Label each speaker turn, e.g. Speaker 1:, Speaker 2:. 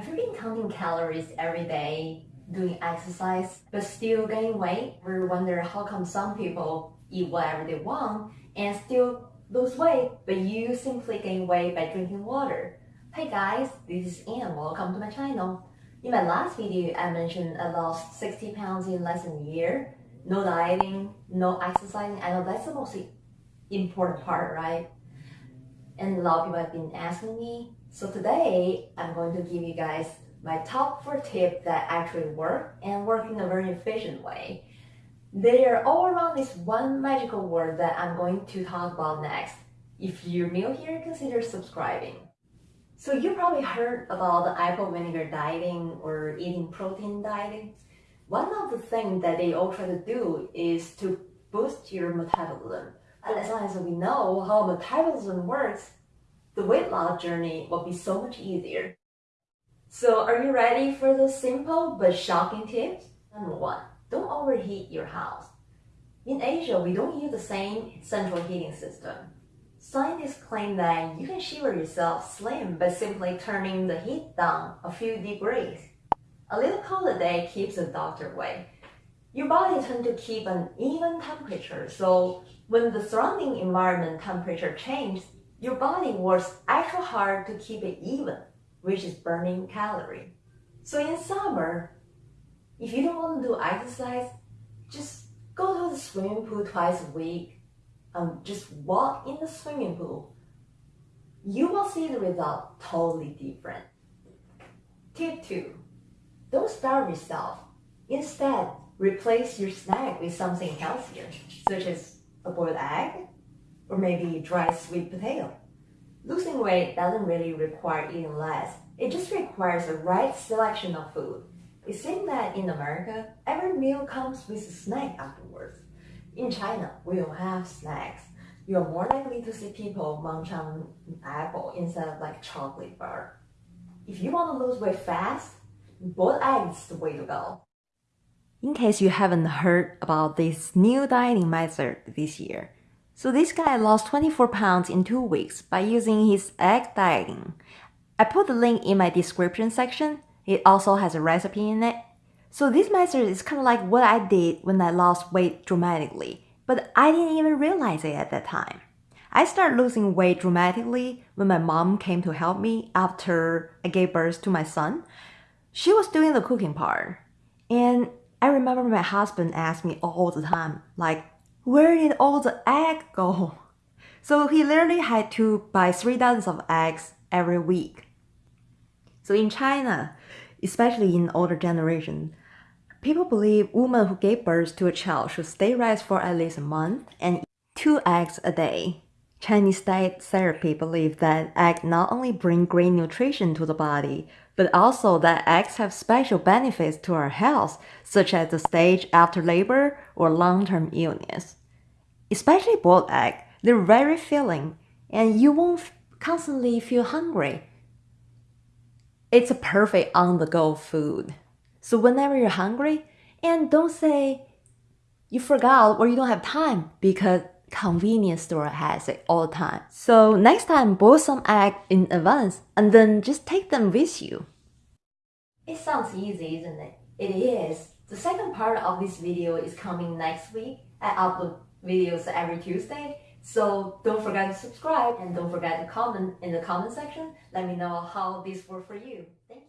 Speaker 1: Have you been counting calories every day, doing exercise, but still gaining weight? Or wonder how come some people eat whatever they want and still lose weight, but you simply gain weight by drinking water? Hey guys, this is Anne. Welcome to my channel. In my last video, I mentioned I lost 60 pounds in less than a year. No dieting, no exercising. I know that's the most important part, right? And a lot of people have been asking me. So today, I'm going to give you guys my top four tips that actually work and work in a very efficient way. They are all around this one magical word that I'm going to talk about next. If you're new here, consider subscribing. So you probably heard about the apple vinegar dieting or eating protein dieting. One of the things that they all try to do is to boost your metabolism. And as long as we know how metabolism works, the weight loss journey will be so much easier. So are you ready for the simple but shocking tips? Number one, don't overheat your house. In Asia, we don't use the same central heating system. Scientists claim that you can shiver yourself slim by simply turning the heat down a few degrees. A little cold a day keeps the doctor away. Your body tends to keep an even temperature, so when the surrounding environment temperature changes, your body works extra hard to keep it even, which is burning calorie. So in summer, if you don't want to do exercise, just go to the swimming pool twice a week and just walk in the swimming pool. You will see the result totally different. Tip 2. Don't starve yourself. Instead, replace your snack with something healthier, such as a boiled egg, or maybe dry sweet potato. Losing weight doesn't really require eating less. It just requires the right selection of food. It seems that in America, every meal comes with a snack afterwards. In China, we don't have snacks. You're more likely to see people munch on apple instead of like chocolate bar. If you want to lose weight fast, boiled eggs the way to go. In case you haven't heard about this new dieting method this year, so this guy lost 24 pounds in two weeks by using his egg dieting. I put the link in my description section. It also has a recipe in it. So this method is kind of like what I did when I lost weight dramatically, but I didn't even realize it at that time. I started losing weight dramatically when my mom came to help me after I gave birth to my son. She was doing the cooking part. And I remember my husband asked me all the time, like, where did all the egg go? So he literally had to buy three dozens of eggs every week. So in China, especially in older generation, people believe women who gave birth to a child should stay rest for at least a month and eat two eggs a day. Chinese diet therapy believe that eggs not only bring great nutrition to the body, but also that eggs have special benefits to our health, such as the stage after labor or long-term illness. Especially boiled egg, they're very filling, and you won't constantly feel hungry. It's a perfect on-the-go food. So whenever you're hungry, and don't say you forgot or you don't have time because convenience store has it all the time. So next time, boil some egg in advance and then just take them with you. It sounds easy, isn't it? It is. The second part of this video is coming next week. I upload videos every Tuesday. So don't forget to subscribe and don't forget to comment in the comment section. Let me know how this worked for you. Thank